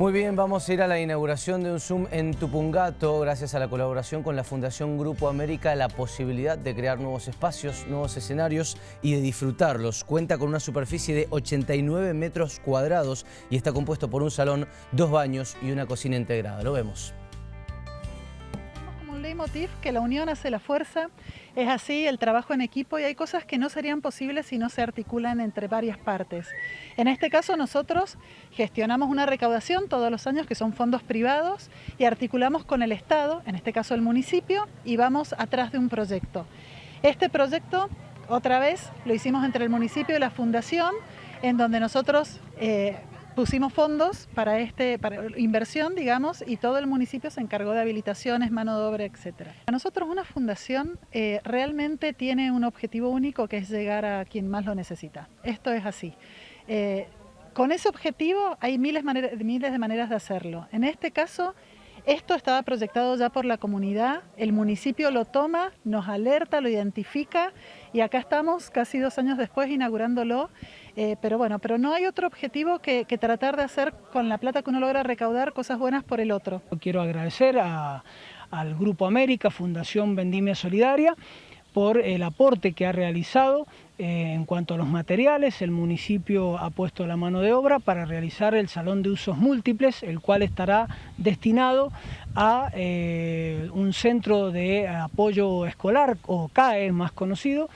Muy bien, vamos a ir a la inauguración de un Zoom en Tupungato, gracias a la colaboración con la Fundación Grupo América, la posibilidad de crear nuevos espacios, nuevos escenarios y de disfrutarlos. Cuenta con una superficie de 89 metros cuadrados y está compuesto por un salón, dos baños y una cocina integrada. Lo vemos un leitmotiv que la unión hace la fuerza, es así el trabajo en equipo y hay cosas que no serían posibles si no se articulan entre varias partes. En este caso nosotros gestionamos una recaudación todos los años que son fondos privados y articulamos con el Estado, en este caso el municipio, y vamos atrás de un proyecto. Este proyecto, otra vez, lo hicimos entre el municipio y la fundación, en donde nosotros eh, pusimos fondos para este para inversión, digamos, y todo el municipio se encargó de habilitaciones, mano de obra, etcétera. A nosotros una fundación eh, realmente tiene un objetivo único que es llegar a quien más lo necesita. Esto es así. Eh, con ese objetivo hay miles, miles de maneras de hacerlo. En este caso, esto estaba proyectado ya por la comunidad, el municipio lo toma, nos alerta, lo identifica. Y acá estamos casi dos años después inaugurándolo, eh, pero bueno, pero no hay otro objetivo que, tratar de hacer con la plata que uno logra recaudar cosas buenas por el otro. Quiero agradecer al Grupo América, Fundación Vendimia Solidaria, por el aporte que ha realizado eh, en cuanto a los materiales. El municipio ha puesto la mano de obra para realizar el Salón de Usos Múltiples, el cual estará destinado a eh, un centro de apoyo escolar, o CAE más conocido,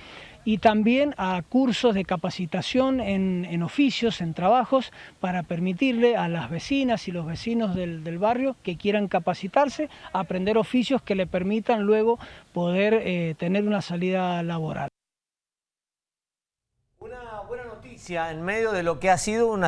y también a cursos de capacitación en, oficios, en trabajos, para permitirle a las vecinas y los vecinos del, barrio que quieran capacitarse, aprender oficios que le permitan luego poder eh, tener una salida laboral. Una buena noticia en medio de lo que ha sido una...